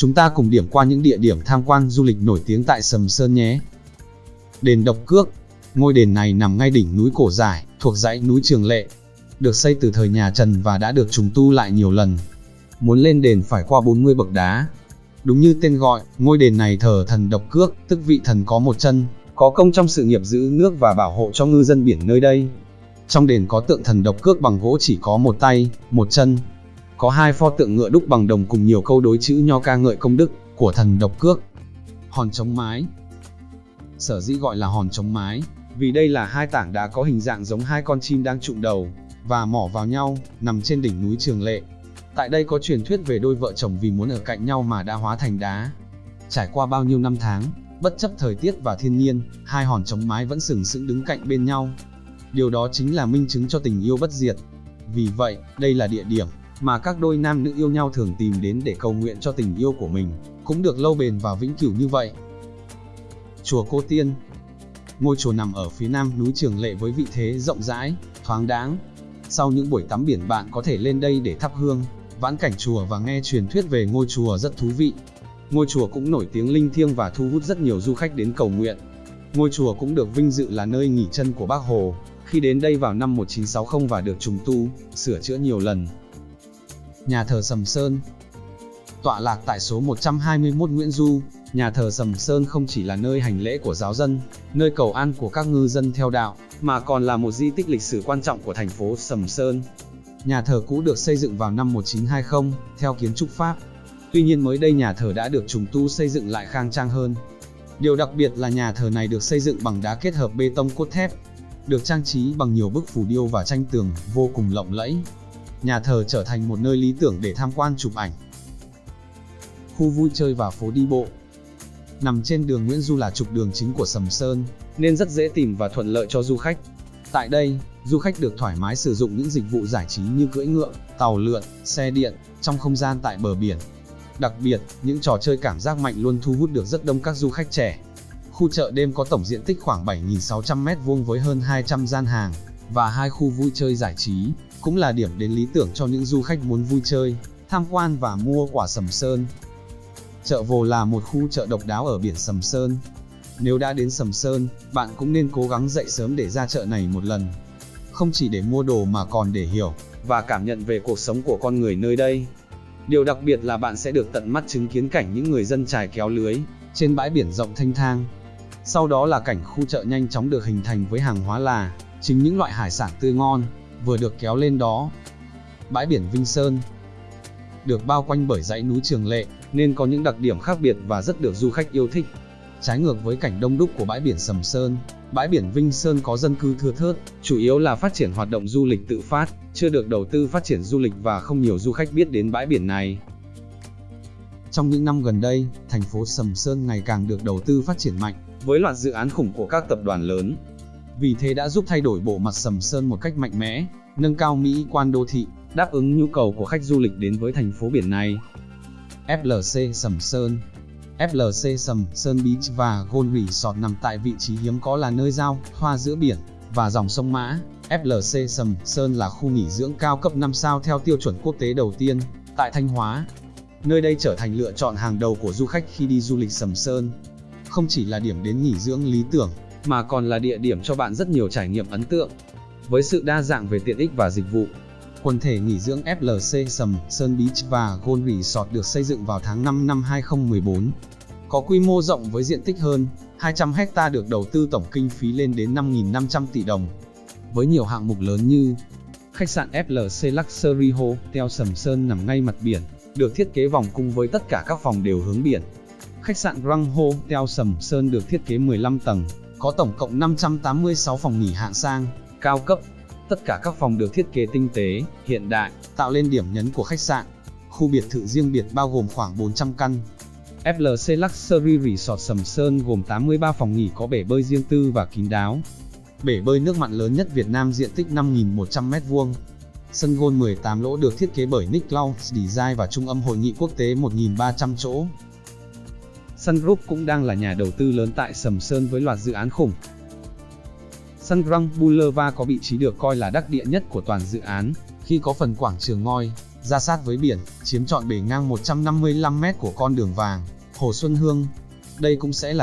chúng ta cùng điểm qua những địa điểm tham quan du lịch nổi tiếng tại Sầm Sơn nhé. Đền Độc Cước Ngôi đền này nằm ngay đỉnh núi Cổ Giải, thuộc dãy núi Trường Lệ. Được xây từ thời nhà Trần và đã được trùng tu lại nhiều lần. Muốn lên đền phải qua 40 bậc đá. Đúng như tên gọi, ngôi đền này thờ thần Độc Cước, tức vị thần có một chân, có công trong sự nghiệp giữ nước và bảo hộ cho ngư dân biển nơi đây. Trong đền có tượng thần Độc Cước bằng gỗ chỉ có một tay, một chân. Có hai pho tượng ngựa đúc bằng đồng cùng nhiều câu đối chữ nho ca ngợi công đức của thần Độc Cước. Hòn chống mái Sở dĩ gọi là hòn chống mái, vì đây là hai tảng đá có hình dạng giống hai con chim đang trụm đầu và mỏ vào nhau, nằm trên đỉnh núi Trường Lệ. Tại đây có truyền thuyết về đôi vợ chồng vì muốn ở cạnh nhau mà đã hóa thành đá. Trải qua bao nhiêu năm tháng, bất chấp thời tiết và thiên nhiên, hai hòn chống mái vẫn sừng sững đứng cạnh bên nhau. Điều đó chính là minh chứng cho tình yêu bất diệt. Vì vậy, đây là địa điểm mà các đôi nam nữ yêu nhau thường tìm đến để cầu nguyện cho tình yêu của mình, cũng được lâu bền và vĩnh cửu như vậy. Chùa Cô Tiên Ngôi chùa nằm ở phía nam núi Trường Lệ với vị thế rộng rãi, thoáng đáng. Sau những buổi tắm biển bạn có thể lên đây để thắp hương, vãn cảnh chùa và nghe truyền thuyết về ngôi chùa rất thú vị. Ngôi chùa cũng nổi tiếng linh thiêng và thu hút rất nhiều du khách đến cầu nguyện. Ngôi chùa cũng được vinh dự là nơi nghỉ chân của Bác Hồ, khi đến đây vào năm 1960 và được trùng tu, sửa chữa nhiều lần. Nhà thờ Sầm Sơn Tọa lạc tại số 121 Nguyễn Du, nhà thờ Sầm Sơn không chỉ là nơi hành lễ của giáo dân, nơi cầu an của các ngư dân theo đạo, mà còn là một di tích lịch sử quan trọng của thành phố Sầm Sơn. Nhà thờ cũ được xây dựng vào năm 1920, theo kiến trúc Pháp. Tuy nhiên mới đây nhà thờ đã được trùng tu xây dựng lại khang trang hơn. Điều đặc biệt là nhà thờ này được xây dựng bằng đá kết hợp bê tông cốt thép, được trang trí bằng nhiều bức phù điêu và tranh tường vô cùng lộng lẫy. Nhà thờ trở thành một nơi lý tưởng để tham quan chụp ảnh. Khu vui chơi và phố đi bộ Nằm trên đường Nguyễn Du là trục đường chính của Sầm Sơn, nên rất dễ tìm và thuận lợi cho du khách. Tại đây, du khách được thoải mái sử dụng những dịch vụ giải trí như cưỡi ngựa, tàu lượn, xe điện, trong không gian tại bờ biển. Đặc biệt, những trò chơi cảm giác mạnh luôn thu hút được rất đông các du khách trẻ. Khu chợ đêm có tổng diện tích khoảng 7.600m2 với hơn 200 gian hàng, và hai khu vui chơi giải trí, cũng là điểm đến lý tưởng cho những du khách muốn vui chơi, tham quan và mua quả sầm sơn. Chợ Vồ là một khu chợ độc đáo ở biển Sầm Sơn. Nếu đã đến Sầm Sơn, bạn cũng nên cố gắng dậy sớm để ra chợ này một lần. Không chỉ để mua đồ mà còn để hiểu và cảm nhận về cuộc sống của con người nơi đây. Điều đặc biệt là bạn sẽ được tận mắt chứng kiến cảnh những người dân trải kéo lưới trên bãi biển rộng thanh thang. Sau đó là cảnh khu chợ nhanh chóng được hình thành với hàng hóa là chính những loại hải sản tươi ngon vừa được kéo lên đó. Bãi biển Vinh Sơn được bao quanh bởi dãy núi Trường Lệ, nên có những đặc điểm khác biệt và rất được du khách yêu thích. Trái ngược với cảnh đông đúc của bãi biển Sầm Sơn, bãi biển Vinh Sơn có dân cư thưa thớt, chủ yếu là phát triển hoạt động du lịch tự phát, chưa được đầu tư phát triển du lịch và không nhiều du khách biết đến bãi biển này. Trong những năm gần đây, thành phố Sầm Sơn ngày càng được đầu tư phát triển mạnh, với loạt dự án khủng của các tập đoàn lớn. Vì thế đã giúp thay đổi bộ mặt Sầm Sơn một cách mạnh mẽ, nâng cao mỹ quan đô thị, đáp ứng nhu cầu của khách du lịch đến với thành phố biển này. FLC Sầm Sơn FLC Sầm Sơn Beach và Gold Resort nằm tại vị trí hiếm có là nơi giao hoa giữa biển và dòng sông Mã. FLC Sầm Sơn là khu nghỉ dưỡng cao cấp 5 sao theo tiêu chuẩn quốc tế đầu tiên tại Thanh Hóa. Nơi đây trở thành lựa chọn hàng đầu của du khách khi đi du lịch Sầm Sơn. Không chỉ là điểm đến nghỉ dưỡng lý tưởng, mà còn là địa điểm cho bạn rất nhiều trải nghiệm ấn tượng. Với sự đa dạng về tiện ích và dịch vụ, Quần thể nghỉ dưỡng FLC Sầm, Sơn Beach và Gold Resort được xây dựng vào tháng 5 năm 2014. Có quy mô rộng với diện tích hơn 200 hecta được đầu tư tổng kinh phí lên đến 5.500 tỷ đồng. Với nhiều hạng mục lớn như Khách sạn FLC Luxury Hotel Sầm Sơn nằm ngay mặt biển, được thiết kế vòng cung với tất cả các phòng đều hướng biển. Khách sạn Grand Hotel Sầm Sơn được thiết kế 15 tầng, có tổng cộng 586 phòng nghỉ hạng sang, cao cấp, Tất cả các phòng được thiết kế tinh tế, hiện đại, tạo lên điểm nhấn của khách sạn. Khu biệt thự riêng biệt bao gồm khoảng 400 căn. FLC Luxury Resort Sầm Sơn gồm 83 phòng nghỉ có bể bơi riêng tư và kín đáo. Bể bơi nước mặn lớn nhất Việt Nam diện tích 5.100m2. Sân gôn 18 lỗ được thiết kế bởi Nick Lau Design và trung âm hội nghị quốc tế 1.300 chỗ. Sun Group cũng đang là nhà đầu tư lớn tại Sầm Sơn với loạt dự án khủng, Sun Grand Boulevard có vị trí được coi là đắc địa nhất của toàn dự án, khi có phần quảng trường ngoi, ra sát với biển, chiếm trọn bề ngang 155m của con đường vàng, Hồ Xuân Hương. Đây cũng sẽ là